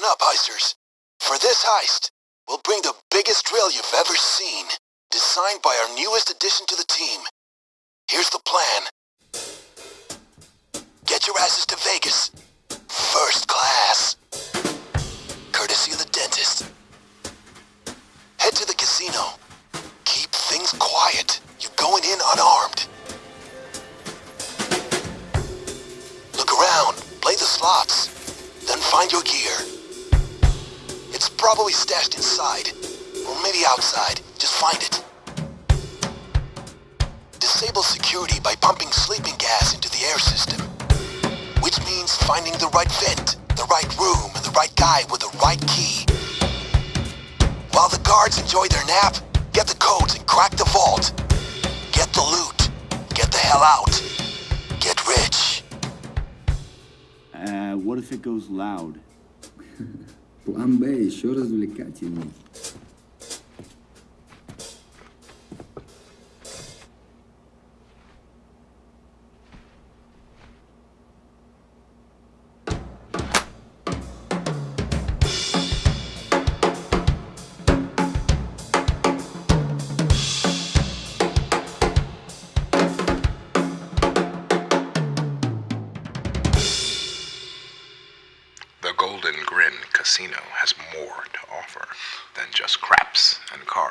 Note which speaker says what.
Speaker 1: Listen up, heisters. For this heist, we'll bring the biggest drill you've ever seen, designed by our newest addition to the team. Here's the plan. Get your asses to Vegas. First class. Courtesy of the dentist. Head to the casino. Keep things quiet. You're going in unarmed. Look around, play the slots, then find your gear. Probably stashed inside, or maybe outside. Just find it. Disable security by pumping sleeping gas into the air system. Which means finding the right vent, the right room, and the right guy with the right key. While the guards enjoy their nap, get the codes and crack the vault. Get the loot. Get the hell out. Get rich.
Speaker 2: Uh, what if it goes loud?
Speaker 3: План Б еще развлекательный.
Speaker 4: Casino has more to offer than just craps and cards.